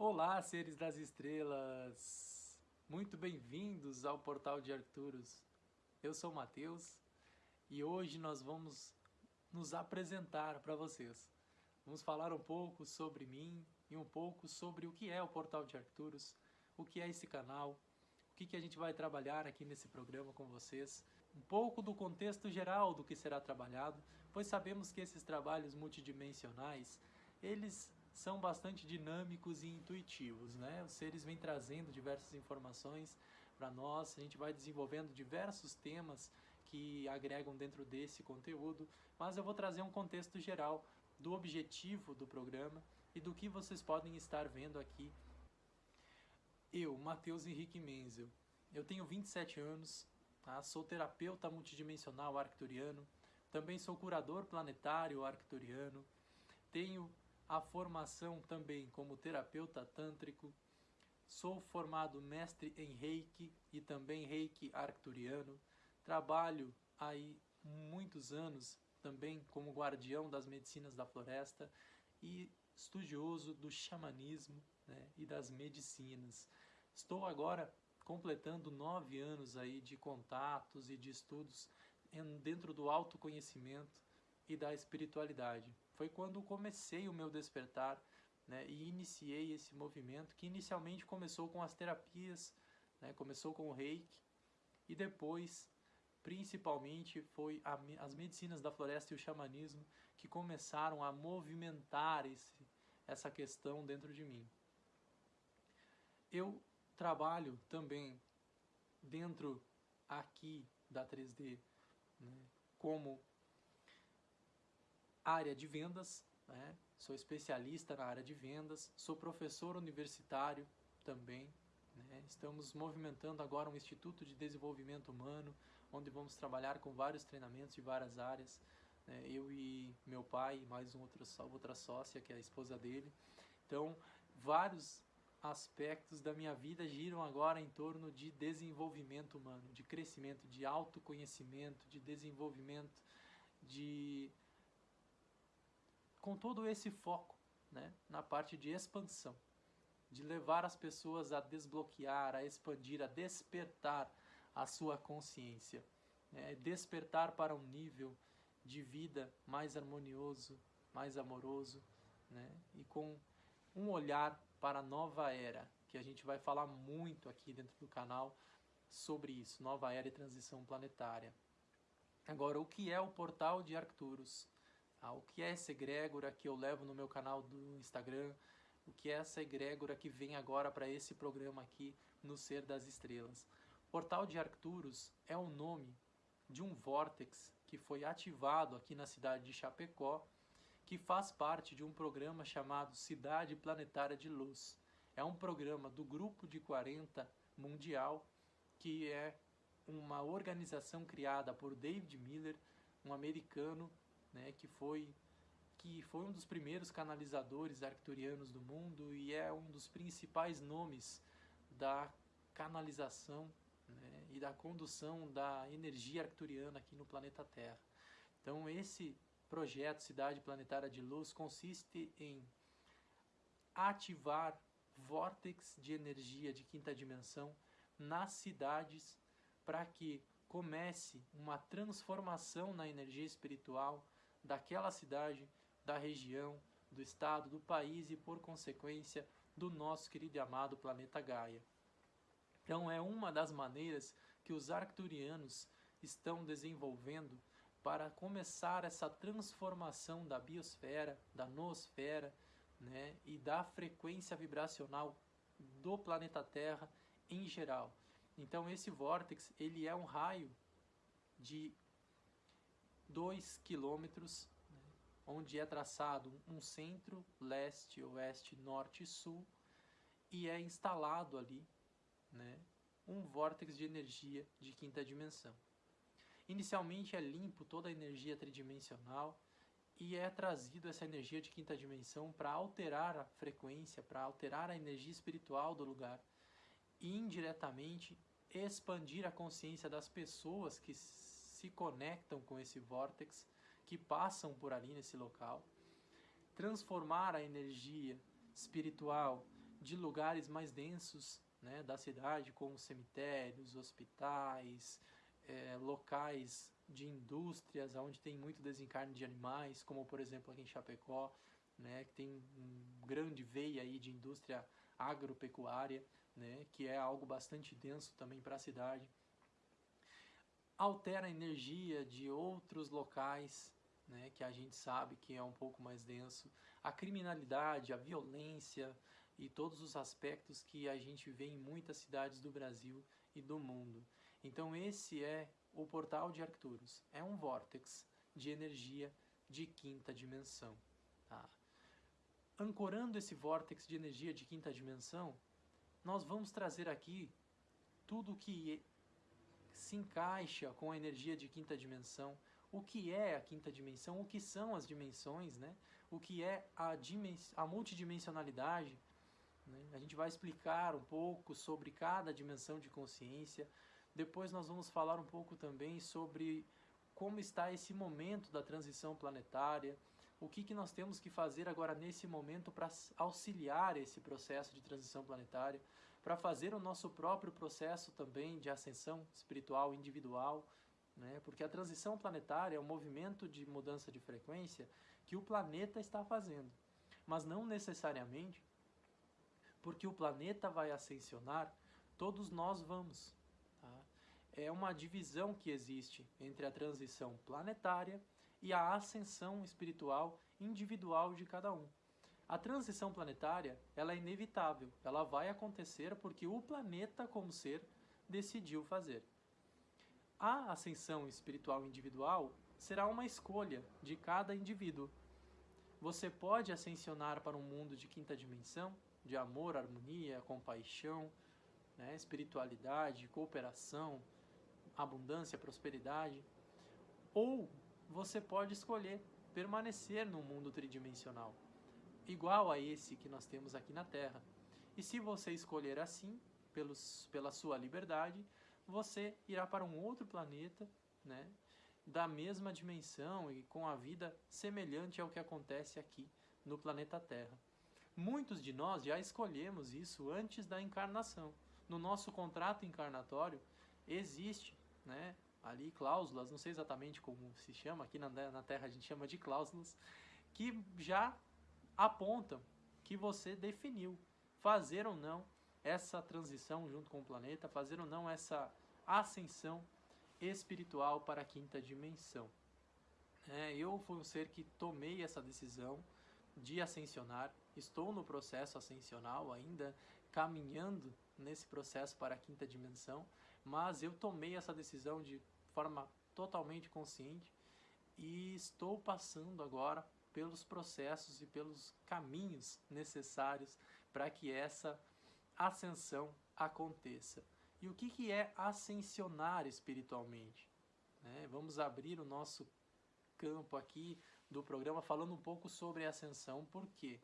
Olá, seres das estrelas! Muito bem-vindos ao Portal de Arcturus. Eu sou o Matheus e hoje nós vamos nos apresentar para vocês. Vamos falar um pouco sobre mim e um pouco sobre o que é o Portal de Arcturus, o que é esse canal, o que, que a gente vai trabalhar aqui nesse programa com vocês, um pouco do contexto geral do que será trabalhado, pois sabemos que esses trabalhos multidimensionais, eles são bastante dinâmicos e intuitivos, né? Os seres vêm trazendo diversas informações para nós, a gente vai desenvolvendo diversos temas que agregam dentro desse conteúdo, mas eu vou trazer um contexto geral do objetivo do programa e do que vocês podem estar vendo aqui. Eu, Matheus Henrique Menzel, eu tenho 27 anos, tá? sou terapeuta multidimensional arcturiano, também sou curador planetário arcturiano, tenho a formação também como terapeuta tântrico, sou formado mestre em Reiki e também Reiki arcturiano, trabalho aí muitos anos também como guardião das medicinas da floresta e estudioso do xamanismo né, e das medicinas. Estou agora completando nove anos aí de contatos e de estudos dentro do autoconhecimento e da espiritualidade. Foi quando comecei o meu despertar né, e iniciei esse movimento que inicialmente começou com as terapias, né, começou com o reiki e depois principalmente foi a, as medicinas da floresta e o xamanismo que começaram a movimentar esse, essa questão dentro de mim. Eu trabalho também dentro aqui da 3D né, como área de vendas, né, sou especialista na área de vendas, sou professor universitário também, né, estamos movimentando agora um Instituto de Desenvolvimento Humano, onde vamos trabalhar com vários treinamentos de várias áreas. Né? Eu e meu pai, mais um outro, outra sócia, que é a esposa dele. Então, vários aspectos da minha vida giram agora em torno de desenvolvimento humano, de crescimento, de autoconhecimento, de desenvolvimento, de com todo esse foco né, na parte de expansão, de levar as pessoas a desbloquear, a expandir, a despertar a sua consciência. É despertar para um nível de vida mais harmonioso, mais amoroso, né? e com um olhar para a nova era, que a gente vai falar muito aqui dentro do canal sobre isso, nova era e transição planetária. Agora, o que é o portal de Arcturus? Ah, o que é essa egrégora que eu levo no meu canal do Instagram? O que é essa egrégora que vem agora para esse programa aqui no Ser das Estrelas? Portal de Arcturus é o nome de um vórtex que foi ativado aqui na cidade de Chapecó, que faz parte de um programa chamado Cidade Planetária de Luz. É um programa do Grupo de 40 Mundial, que é uma organização criada por David Miller, um americano né, que, foi, que foi um dos primeiros canalizadores arcturianos do mundo e é um dos principais nomes da canalização né, e da condução da energia arcturiana aqui no planeta Terra. Então esse projeto Cidade Planetária de Luz consiste em ativar vórtex de energia de quinta dimensão nas cidades para que comece uma transformação na energia espiritual daquela cidade, da região, do estado, do país e, por consequência, do nosso querido e amado planeta Gaia. Então é uma das maneiras que os arcturianos estão desenvolvendo para começar essa transformação da biosfera, da noosfera né, e da frequência vibracional do planeta Terra em geral. Então esse vórtex ele é um raio de 2 quilômetros, né, onde é traçado um centro, leste, oeste, norte e sul, e é instalado ali né, um vórtex de energia de quinta dimensão. Inicialmente é limpo toda a energia tridimensional e é trazido essa energia de quinta dimensão para alterar a frequência, para alterar a energia espiritual do lugar e indiretamente expandir a consciência das pessoas que se conectam com esse vórtex, que passam por ali nesse local, transformar a energia espiritual de lugares mais densos né, da cidade, como cemitérios, hospitais, é, locais de indústrias onde tem muito desencarne de animais, como por exemplo aqui em Chapecó, né, que tem um grande veia aí de indústria agropecuária, né, que é algo bastante denso também para a cidade. Altera a energia de outros locais, né, que a gente sabe que é um pouco mais denso. A criminalidade, a violência e todos os aspectos que a gente vê em muitas cidades do Brasil e do mundo. Então esse é o portal de Arcturus. É um vórtex de energia de quinta dimensão. Tá? Ancorando esse vórtex de energia de quinta dimensão, nós vamos trazer aqui tudo que se encaixa com a energia de quinta dimensão, o que é a quinta dimensão, o que são as dimensões, né? o que é a, a multidimensionalidade. Né? A gente vai explicar um pouco sobre cada dimensão de consciência, depois nós vamos falar um pouco também sobre como está esse momento da transição planetária, o que, que nós temos que fazer agora nesse momento para auxiliar esse processo de transição planetária, para fazer o nosso próprio processo também de ascensão espiritual individual, né? porque a transição planetária é um movimento de mudança de frequência que o planeta está fazendo, mas não necessariamente porque o planeta vai ascensionar, todos nós vamos é uma divisão que existe entre a transição planetária e a ascensão espiritual individual de cada um. A transição planetária, ela é inevitável, ela vai acontecer porque o planeta como ser decidiu fazer. A ascensão espiritual individual será uma escolha de cada indivíduo. Você pode ascensionar para um mundo de quinta dimensão, de amor, harmonia, compaixão, né, espiritualidade, cooperação, abundância, prosperidade, ou você pode escolher permanecer no mundo tridimensional, igual a esse que nós temos aqui na Terra. E se você escolher assim, pelos, pela sua liberdade, você irá para um outro planeta, né, da mesma dimensão e com a vida semelhante ao que acontece aqui no planeta Terra. Muitos de nós já escolhemos isso antes da encarnação. No nosso contrato encarnatório existe né, ali cláusulas, não sei exatamente como se chama, aqui na, na Terra a gente chama de cláusulas, que já apontam que você definiu fazer ou não essa transição junto com o planeta, fazer ou não essa ascensão espiritual para a quinta dimensão. É, eu fui um ser que tomei essa decisão de ascensionar, estou no processo ascensional ainda, caminhando nesse processo para a quinta dimensão, mas eu tomei essa decisão de forma totalmente consciente e estou passando agora pelos processos e pelos caminhos necessários para que essa ascensão aconteça. E o que, que é ascensionar espiritualmente? Né? Vamos abrir o nosso campo aqui do programa falando um pouco sobre ascensão. Por quê?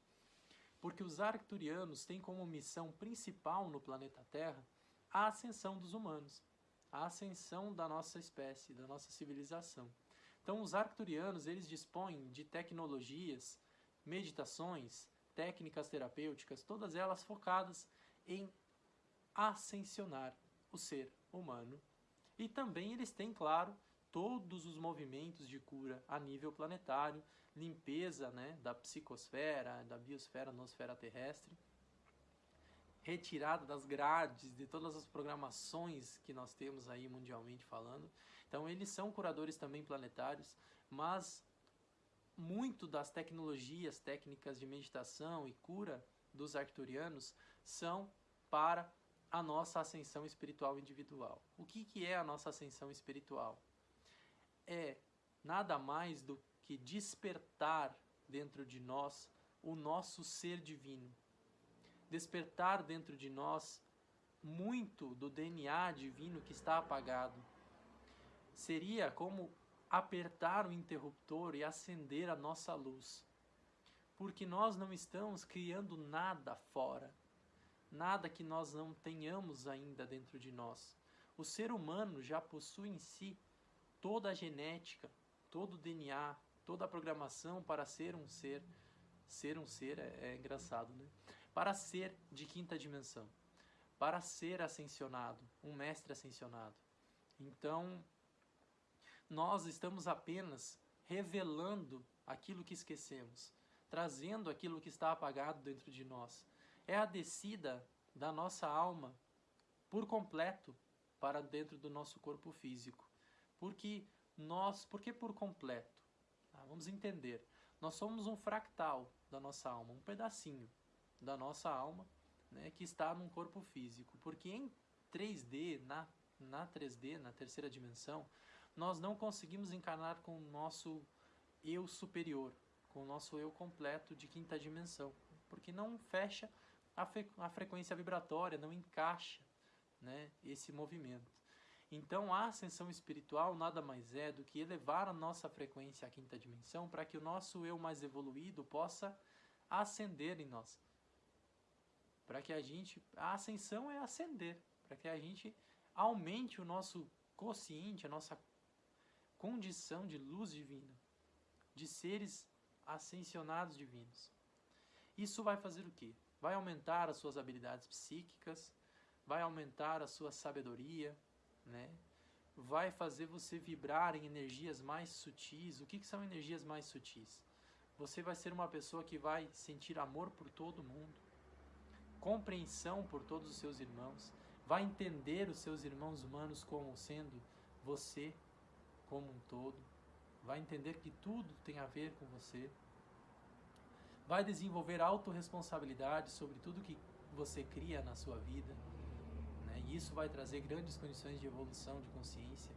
Porque os arcturianos têm como missão principal no planeta Terra a ascensão dos humanos, a ascensão da nossa espécie, da nossa civilização. Então, os arcturianos, eles dispõem de tecnologias, meditações, técnicas terapêuticas, todas elas focadas em ascensionar o ser humano. E também eles têm, claro, todos os movimentos de cura a nível planetário, limpeza né, da psicosfera, da biosfera, nosfera terrestre, retirada das grades de todas as programações que nós temos aí mundialmente falando. Então eles são curadores também planetários, mas muito das tecnologias, técnicas de meditação e cura dos arcturianos são para a nossa ascensão espiritual individual. O que, que é a nossa ascensão espiritual? É nada mais do que despertar dentro de nós o nosso ser divino, despertar dentro de nós muito do DNA divino que está apagado. Seria como apertar o interruptor e acender a nossa luz. Porque nós não estamos criando nada fora, nada que nós não tenhamos ainda dentro de nós. O ser humano já possui em si toda a genética, todo o DNA, toda a programação para ser um ser. Ser um ser é, é engraçado, né? para ser de quinta dimensão, para ser ascensionado, um mestre ascensionado. Então, nós estamos apenas revelando aquilo que esquecemos, trazendo aquilo que está apagado dentro de nós. É a descida da nossa alma por completo para dentro do nosso corpo físico. Porque nós, por que por completo? Ah, vamos entender. Nós somos um fractal da nossa alma, um pedacinho da nossa alma, né, que está num corpo físico. Porque em 3D, na, na 3D, na terceira dimensão, nós não conseguimos encarnar com o nosso eu superior, com o nosso eu completo de quinta dimensão, porque não fecha a, a frequência vibratória, não encaixa né, esse movimento. Então, a ascensão espiritual nada mais é do que elevar a nossa frequência à quinta dimensão para que o nosso eu mais evoluído possa ascender em nós. Para que a gente. A ascensão é ascender, para que a gente aumente o nosso consciente, a nossa condição de luz divina, de seres ascensionados divinos. Isso vai fazer o quê? Vai aumentar as suas habilidades psíquicas, vai aumentar a sua sabedoria, né? vai fazer você vibrar em energias mais sutis. O que, que são energias mais sutis? Você vai ser uma pessoa que vai sentir amor por todo mundo, compreensão por todos os seus irmãos, vai entender os seus irmãos humanos como sendo você como um todo, vai entender que tudo tem a ver com você, vai desenvolver autorresponsabilidade sobre tudo que você cria na sua vida, né? e isso vai trazer grandes condições de evolução de consciência.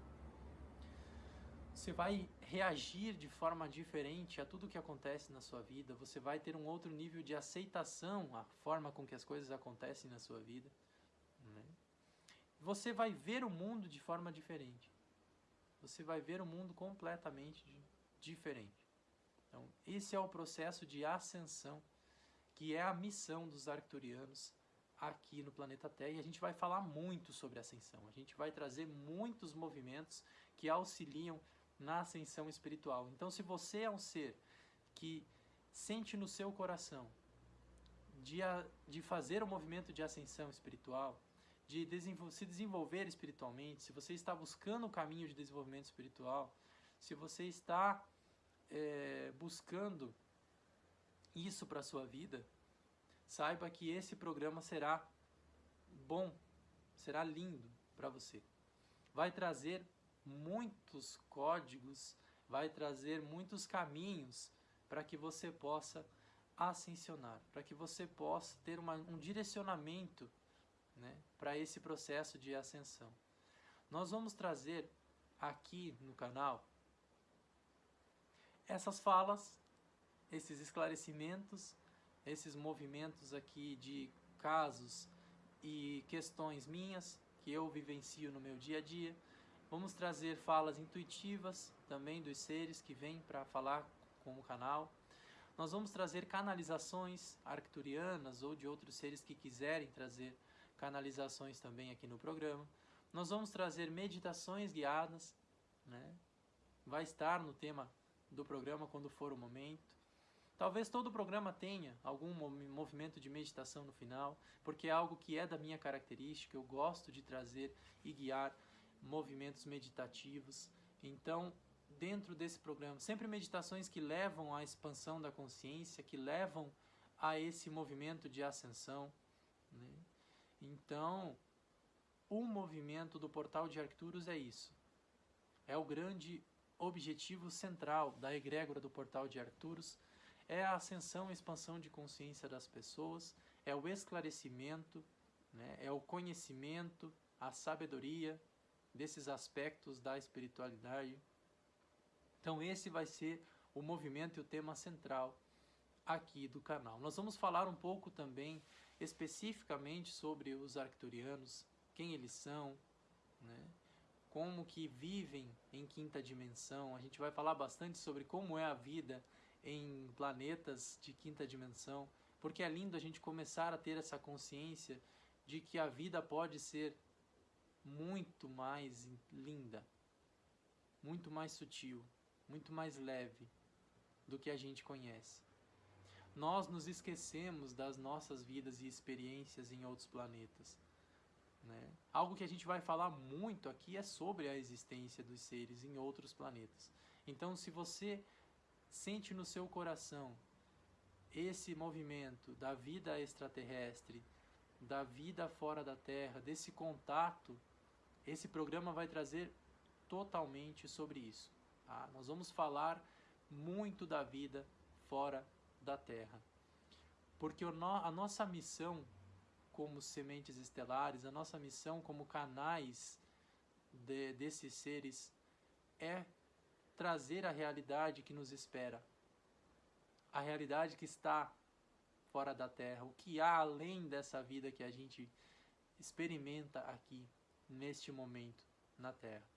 Você vai reagir de forma diferente a tudo que acontece na sua vida, você vai ter um outro nível de aceitação à forma com que as coisas acontecem na sua vida. Né? Você vai ver o mundo de forma diferente você vai ver o mundo completamente diferente. Então, esse é o processo de ascensão, que é a missão dos arcturianos aqui no planeta Terra. E a gente vai falar muito sobre ascensão. A gente vai trazer muitos movimentos que auxiliam na ascensão espiritual. Então, se você é um ser que sente no seu coração de, de fazer o movimento de ascensão espiritual, de desenvol se desenvolver espiritualmente, se você está buscando o caminho de desenvolvimento espiritual, se você está é, buscando isso para a sua vida, saiba que esse programa será bom, será lindo para você. Vai trazer muitos códigos, vai trazer muitos caminhos para que você possa ascensionar, para que você possa ter uma, um direcionamento né, para esse processo de ascensão. Nós vamos trazer aqui no canal essas falas, esses esclarecimentos, esses movimentos aqui de casos e questões minhas que eu vivencio no meu dia a dia. Vamos trazer falas intuitivas também dos seres que vêm para falar com o canal. Nós vamos trazer canalizações arcturianas ou de outros seres que quiserem trazer canalizações também aqui no programa. Nós vamos trazer meditações guiadas, né? vai estar no tema do programa quando for o momento. Talvez todo o programa tenha algum movimento de meditação no final, porque é algo que é da minha característica, eu gosto de trazer e guiar movimentos meditativos. Então, dentro desse programa, sempre meditações que levam à expansão da consciência, que levam a esse movimento de ascensão. Então, o movimento do portal de Arcturus é isso. É o grande objetivo central da egrégora do portal de Arcturus, é a ascensão e expansão de consciência das pessoas, é o esclarecimento, né, é o conhecimento, a sabedoria desses aspectos da espiritualidade. Então esse vai ser o movimento e o tema central aqui do canal. Nós vamos falar um pouco também especificamente sobre os arcturianos, quem eles são, né? como que vivem em quinta dimensão. A gente vai falar bastante sobre como é a vida em planetas de quinta dimensão, porque é lindo a gente começar a ter essa consciência de que a vida pode ser muito mais linda, muito mais sutil, muito mais leve do que a gente conhece. Nós nos esquecemos das nossas vidas e experiências em outros planetas. Né? Algo que a gente vai falar muito aqui é sobre a existência dos seres em outros planetas. Então, se você sente no seu coração esse movimento da vida extraterrestre, da vida fora da Terra, desse contato, esse programa vai trazer totalmente sobre isso. Tá? Nós vamos falar muito da vida fora da Terra. Porque a nossa missão como sementes estelares, a nossa missão como canais de, desses seres é trazer a realidade que nos espera, a realidade que está fora da Terra, o que há além dessa vida que a gente experimenta aqui, neste momento, na Terra.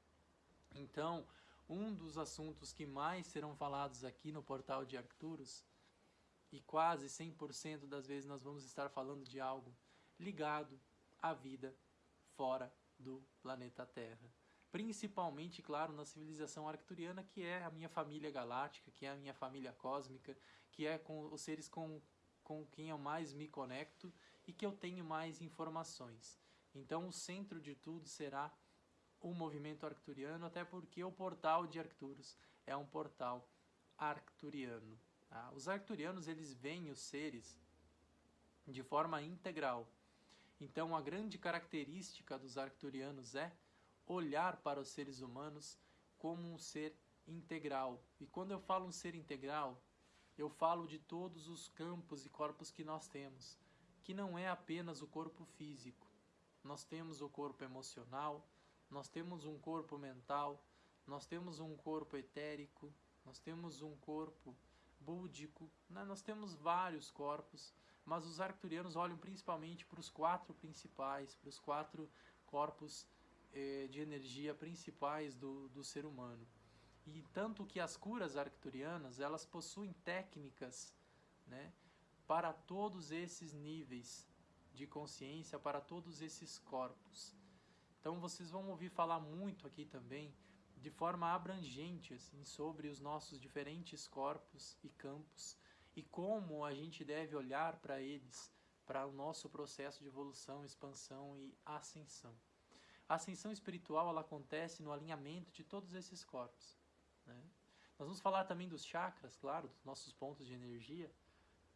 Então, um dos assuntos que mais serão falados aqui no portal de Arcturus, e quase 100% das vezes nós vamos estar falando de algo ligado à vida fora do planeta Terra. Principalmente, claro, na civilização arcturiana, que é a minha família galáctica, que é a minha família cósmica, que é com os seres com, com quem eu mais me conecto e que eu tenho mais informações. Então, o centro de tudo será o movimento arcturiano, até porque o portal de Arcturus é um portal arcturiano. Tá? Os arcturianos eles veem os seres de forma integral. Então, a grande característica dos arcturianos é olhar para os seres humanos como um ser integral. E quando eu falo um ser integral, eu falo de todos os campos e corpos que nós temos, que não é apenas o corpo físico. Nós temos o corpo emocional, nós temos um corpo mental, nós temos um corpo etérico, nós temos um corpo búdico, né? nós temos vários corpos, mas os arcturianos olham principalmente para os quatro principais, para os quatro corpos eh, de energia principais do, do ser humano. E tanto que as curas arcturianas, elas possuem técnicas né, para todos esses níveis de consciência, para todos esses corpos. Então vocês vão ouvir falar muito aqui também, de forma abrangente, assim, sobre os nossos diferentes corpos e campos e como a gente deve olhar para eles, para o nosso processo de evolução, expansão e ascensão. A ascensão espiritual ela acontece no alinhamento de todos esses corpos. Né? Nós vamos falar também dos chakras, claro, dos nossos pontos de energia,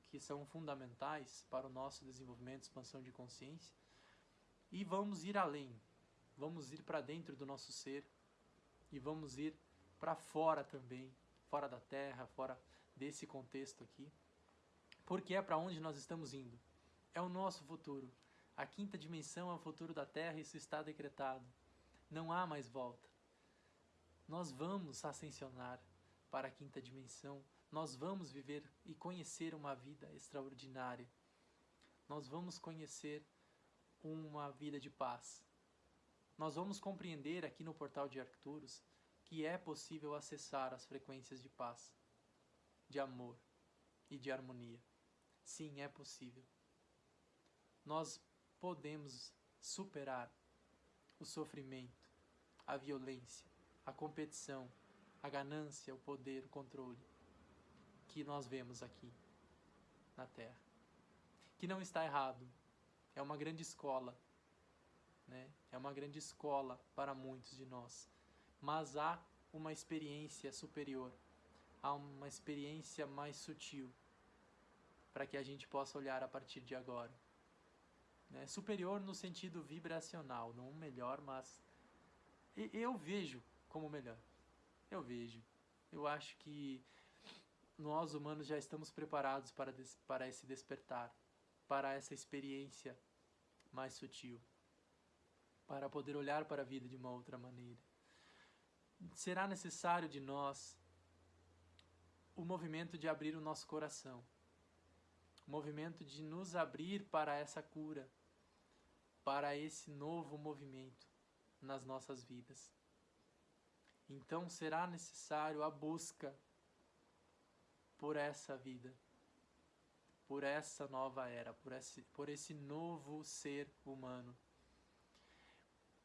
que são fundamentais para o nosso desenvolvimento expansão de consciência. E vamos ir além, vamos ir para dentro do nosso ser e vamos ir para fora também, fora da Terra, fora desse contexto aqui, porque é para onde nós estamos indo. É o nosso futuro. A quinta dimensão é o futuro da Terra isso está decretado. Não há mais volta. Nós vamos ascensionar para a quinta dimensão. Nós vamos viver e conhecer uma vida extraordinária. Nós vamos conhecer uma vida de paz nós vamos compreender aqui no portal de Arcturus que é possível acessar as frequências de paz, de amor e de harmonia. Sim, é possível. Nós podemos superar o sofrimento, a violência, a competição, a ganância, o poder, o controle que nós vemos aqui na Terra. Que não está errado, é uma grande escola né? É uma grande escola para muitos de nós. Mas há uma experiência superior, há uma experiência mais sutil para que a gente possa olhar a partir de agora. Né? Superior no sentido vibracional, não melhor, mas eu vejo como melhor. Eu vejo. Eu acho que nós humanos já estamos preparados para, para esse despertar, para essa experiência mais sutil para poder olhar para a vida de uma outra maneira. Será necessário de nós o movimento de abrir o nosso coração, o movimento de nos abrir para essa cura, para esse novo movimento nas nossas vidas. Então será necessário a busca por essa vida, por essa nova era, por esse, por esse novo ser humano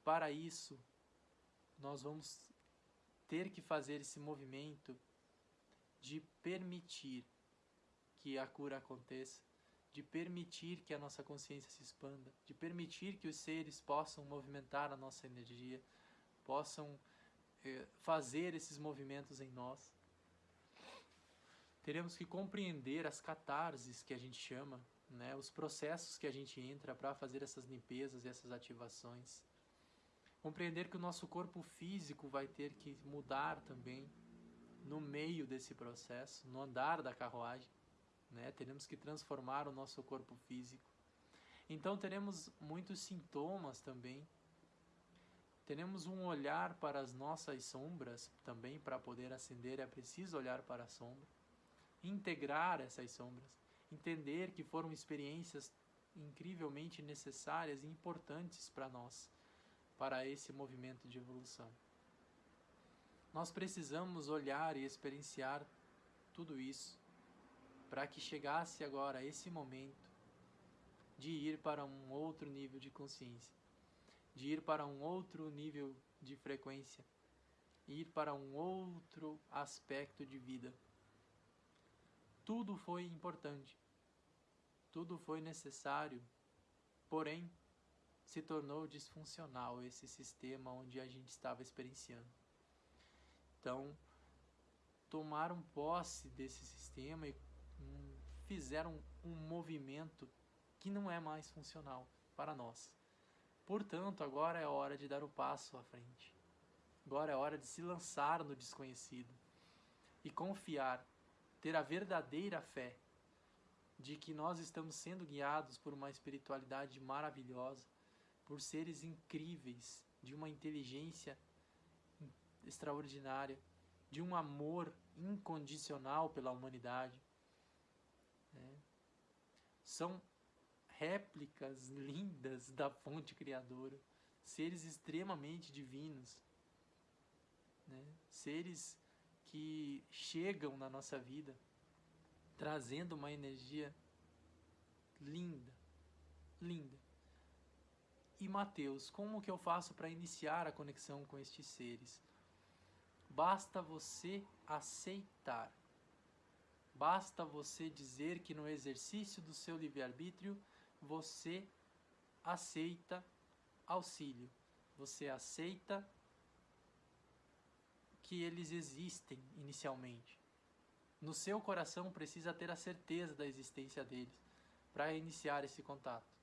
para isso, nós vamos ter que fazer esse movimento de permitir que a cura aconteça, de permitir que a nossa consciência se expanda, de permitir que os seres possam movimentar a nossa energia, possam eh, fazer esses movimentos em nós. Teremos que compreender as catarses que a gente chama, né, os processos que a gente entra para fazer essas limpezas e essas ativações. Compreender que o nosso corpo físico vai ter que mudar também no meio desse processo, no andar da carruagem. Né? Teremos que transformar o nosso corpo físico. Então teremos muitos sintomas também. Teremos um olhar para as nossas sombras também, para poder acender é preciso olhar para a sombra. Integrar essas sombras. Entender que foram experiências incrivelmente necessárias e importantes para nós para esse movimento de evolução. Nós precisamos olhar e experienciar tudo isso para que chegasse agora esse momento de ir para um outro nível de consciência, de ir para um outro nível de frequência, ir para um outro aspecto de vida. Tudo foi importante, tudo foi necessário, porém se tornou disfuncional esse sistema onde a gente estava experienciando. Então, tomaram posse desse sistema e hum, fizeram um movimento que não é mais funcional para nós. Portanto, agora é hora de dar o passo à frente. Agora é hora de se lançar no desconhecido e confiar, ter a verdadeira fé de que nós estamos sendo guiados por uma espiritualidade maravilhosa por seres incríveis, de uma inteligência extraordinária, de um amor incondicional pela humanidade. Né? São réplicas lindas da fonte criadora, seres extremamente divinos, né? seres que chegam na nossa vida trazendo uma energia linda, linda. E Mateus, como que eu faço para iniciar a conexão com estes seres? Basta você aceitar. Basta você dizer que no exercício do seu livre-arbítrio você aceita auxílio. Você aceita que eles existem inicialmente. No seu coração precisa ter a certeza da existência deles para iniciar esse contato.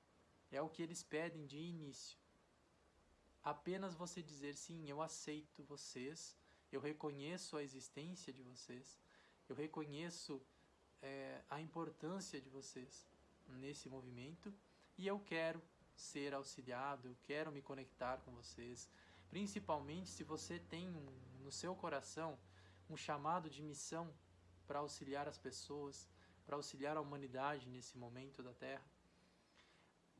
É o que eles pedem de início. Apenas você dizer sim, eu aceito vocês, eu reconheço a existência de vocês, eu reconheço é, a importância de vocês nesse movimento e eu quero ser auxiliado, eu quero me conectar com vocês. Principalmente se você tem um, no seu coração um chamado de missão para auxiliar as pessoas, para auxiliar a humanidade nesse momento da Terra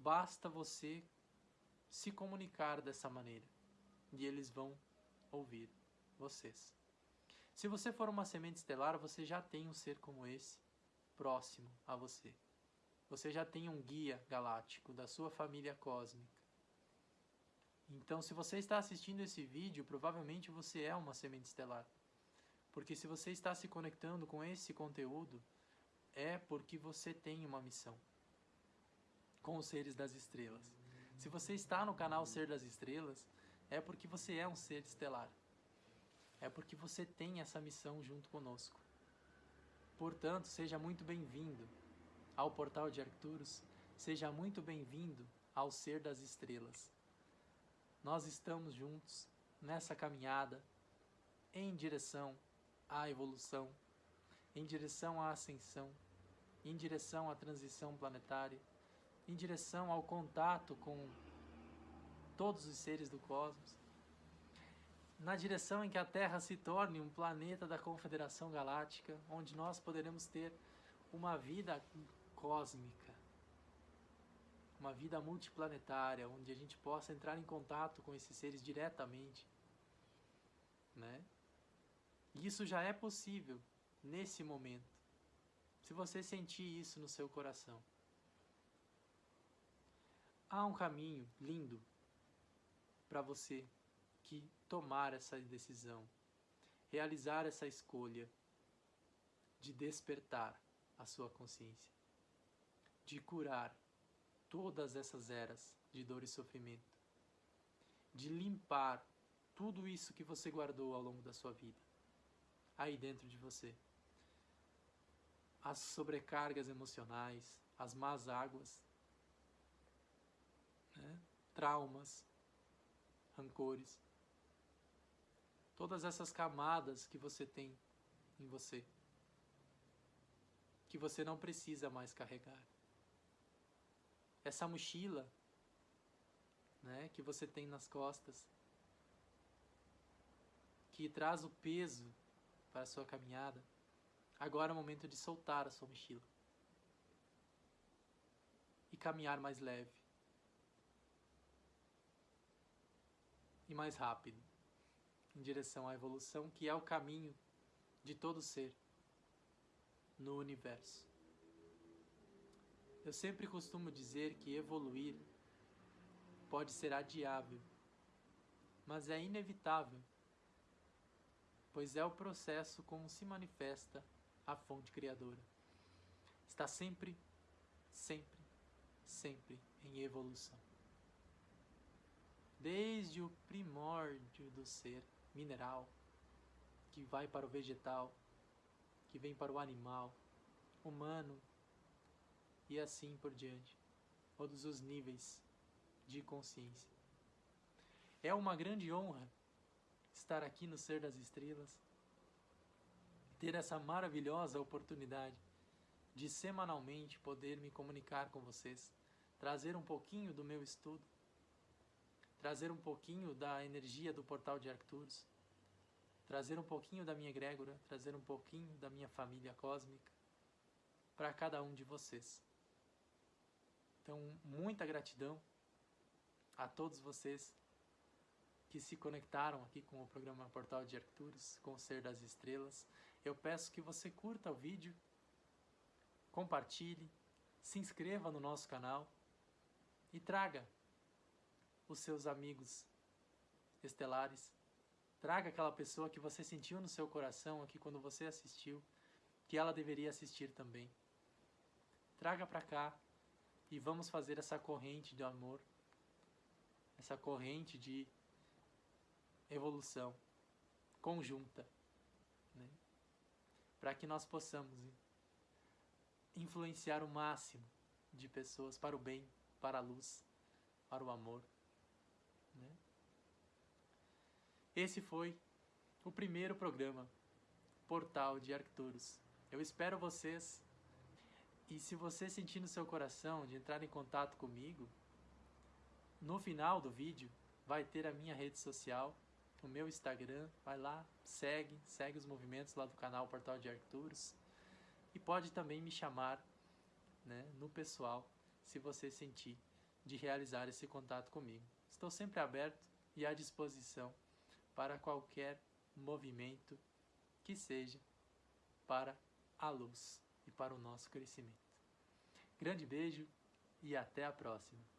Basta você se comunicar dessa maneira e eles vão ouvir vocês. Se você for uma semente estelar, você já tem um ser como esse próximo a você. Você já tem um guia galáctico da sua família cósmica. Então, se você está assistindo esse vídeo, provavelmente você é uma semente estelar. Porque se você está se conectando com esse conteúdo, é porque você tem uma missão com os seres das estrelas. Se você está no canal Ser das Estrelas, é porque você é um ser estelar. É porque você tem essa missão junto conosco. Portanto, seja muito bem-vindo ao Portal de Arcturus, seja muito bem-vindo ao Ser das Estrelas. Nós estamos juntos nessa caminhada em direção à evolução, em direção à ascensão, em direção à transição planetária em direção ao contato com todos os seres do cosmos, na direção em que a Terra se torne um planeta da Confederação Galáctica, onde nós poderemos ter uma vida cósmica, uma vida multiplanetária, onde a gente possa entrar em contato com esses seres diretamente, né? Isso já é possível nesse momento. Se você sentir isso no seu coração. Há um caminho lindo para você que tomar essa decisão, realizar essa escolha de despertar a sua consciência, de curar todas essas eras de dor e sofrimento, de limpar tudo isso que você guardou ao longo da sua vida, aí dentro de você. As sobrecargas emocionais, as más águas, né? traumas, rancores, todas essas camadas que você tem em você, que você não precisa mais carregar. Essa mochila né, que você tem nas costas, que traz o peso para a sua caminhada, agora é o momento de soltar a sua mochila e caminhar mais leve e mais rápido em direção à evolução, que é o caminho de todo ser no universo. Eu sempre costumo dizer que evoluir pode ser adiável, mas é inevitável, pois é o processo como se manifesta a fonte criadora. Está sempre, sempre, sempre em evolução. Desde o primórdio do ser mineral, que vai para o vegetal, que vem para o animal, humano e assim por diante. Todos os níveis de consciência. É uma grande honra estar aqui no Ser das Estrelas, ter essa maravilhosa oportunidade de semanalmente poder me comunicar com vocês, trazer um pouquinho do meu estudo, trazer um pouquinho da energia do portal de Arcturus, trazer um pouquinho da minha egrégora, trazer um pouquinho da minha família cósmica para cada um de vocês. Então, muita gratidão a todos vocês que se conectaram aqui com o programa Portal de Arcturus, com o Ser das Estrelas. Eu peço que você curta o vídeo, compartilhe, se inscreva no nosso canal e traga os seus amigos estelares. Traga aquela pessoa que você sentiu no seu coração aqui quando você assistiu, que ela deveria assistir também. Traga para cá e vamos fazer essa corrente de amor essa corrente de evolução conjunta, né? para que nós possamos influenciar o máximo de pessoas para o bem, para a luz, para o amor. Né? Esse foi o primeiro programa Portal de Arcturus. Eu espero vocês e se você sentir no seu coração de entrar em contato comigo, no final do vídeo vai ter a minha rede social, o meu Instagram, vai lá, segue, segue os movimentos lá do canal Portal de Arcturus e pode também me chamar né, no pessoal se você sentir de realizar esse contato comigo. Estou sempre aberto e à disposição para qualquer movimento que seja para a luz e para o nosso crescimento. Grande beijo e até a próxima!